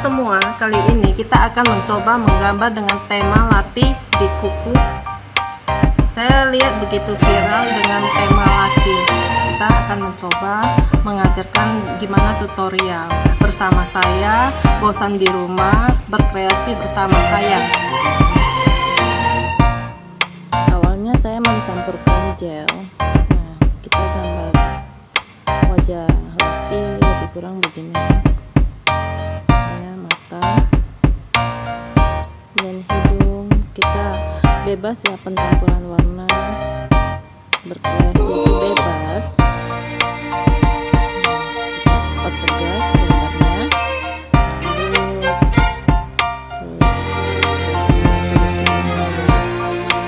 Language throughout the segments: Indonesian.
semua, kali ini kita akan mencoba menggambar dengan tema latih di kuku. Saya lihat begitu viral dengan tema latih. Kita akan mencoba mengajarkan gimana tutorial bersama saya, bosan di rumah, berkreasi bersama saya. Awalnya saya mencampurkan gel. Nah, kita gambar wajah latih lebih kurang begini mata dan hidung kita bebas ya pencampuran warna. Berkreasi itu bebas gambarnya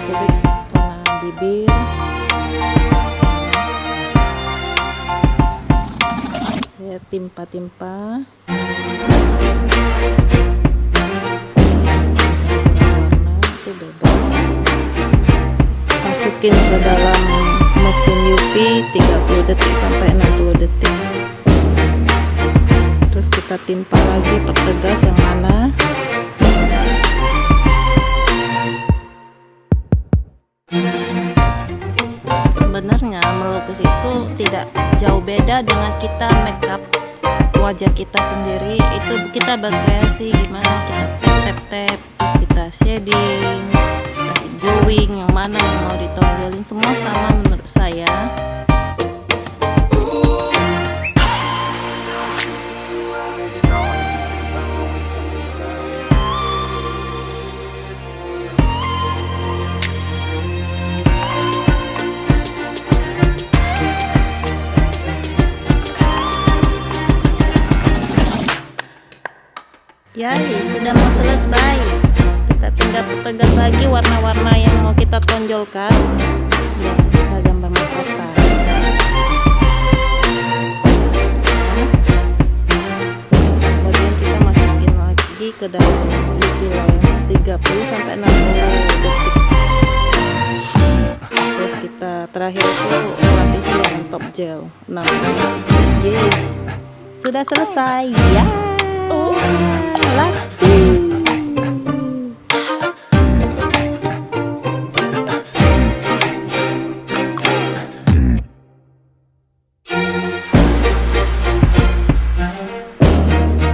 kulit warna bibir saya timpa-timpa. Masukin ke dalam mesin UV 30 detik sampai 60 detik. Terus kita timpa lagi pertegas yang mana sebenarnya melukis itu tidak jauh beda dengan kita makeup wajah kita sendiri. Itu kita berkreasi gimana kita tap tap tap terus kita shading kasih glowing yang mana yang mau ditonjolin semua sama menurut saya ya sudah mau selesai. Kita tinggal lagi warna-warna yang mau kita tonjolkan. Ya kita gambar mahkota kemudian kita masukin lagi ke dalam UV layar 30 sampai 60 detik. Terus kita terakhir itu latih dengan top gel. 6 yes sudah selesai. Ya